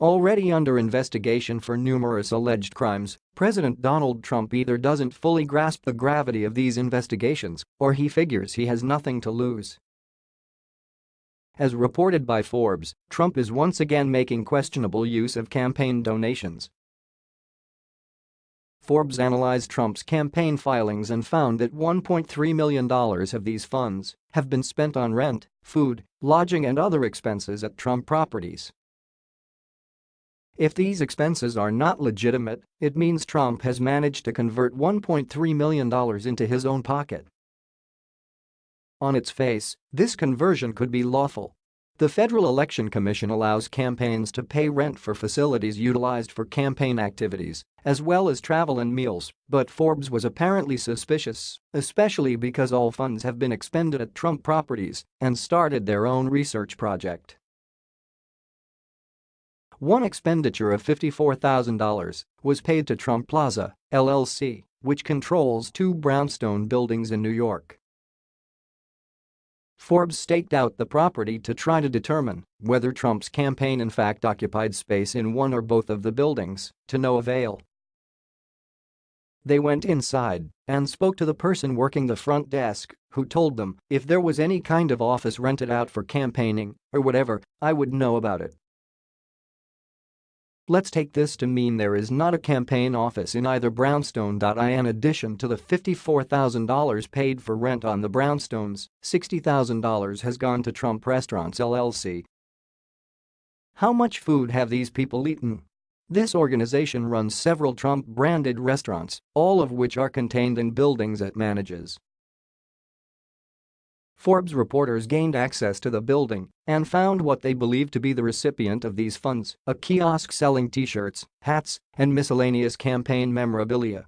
Already under investigation for numerous alleged crimes, President Donald Trump either doesn't fully grasp the gravity of these investigations or he figures he has nothing to lose. As reported by Forbes, Trump is once again making questionable use of campaign donations. Forbes analyzed Trump's campaign filings and found that $1.3 million of these funds have been spent on rent, food, lodging and other expenses at Trump properties. If these expenses are not legitimate, it means Trump has managed to convert $1.3 million into his own pocket. On its face, this conversion could be lawful. The Federal Election Commission allows campaigns to pay rent for facilities utilized for campaign activities, as well as travel and meals, but Forbes was apparently suspicious, especially because all funds have been expended at Trump properties and started their own research project. One expenditure of $54,000 was paid to Trump Plaza, LLC, which controls two brownstone buildings in New York. Forbes staked out the property to try to determine whether Trump's campaign in fact occupied space in one or both of the buildings, to no avail. They went inside and spoke to the person working the front desk, who told them if there was any kind of office rented out for campaigning or whatever, I would know about it. Let's take this to mean there is not a campaign office in either brownstone. In addition to the $54,000 paid for rent on the brownstones, $60,000 has gone to Trump Restaurants LLC. How much food have these people eaten? This organization runs several Trump-branded restaurants, all of which are contained in buildings it manages. Forbes reporters gained access to the building and found what they believed to be the recipient of these funds, a kiosk selling t-shirts, hats, and miscellaneous campaign memorabilia.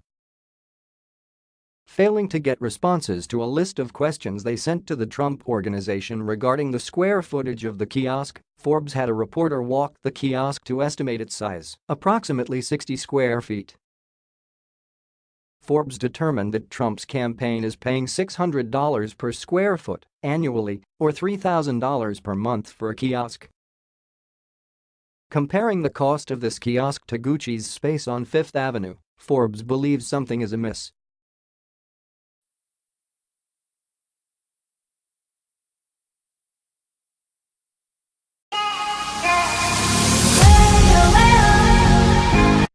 Failing to get responses to a list of questions they sent to the Trump organization regarding the square footage of the kiosk, Forbes had a reporter walk the kiosk to estimate its size, approximately 60 square feet. Forbes determined that Trump's campaign is paying $600 per square foot annually or $3,000 per month for a kiosk. Comparing the cost of this kiosk to Gucci's space on Fifth Avenue, Forbes believes something is amiss.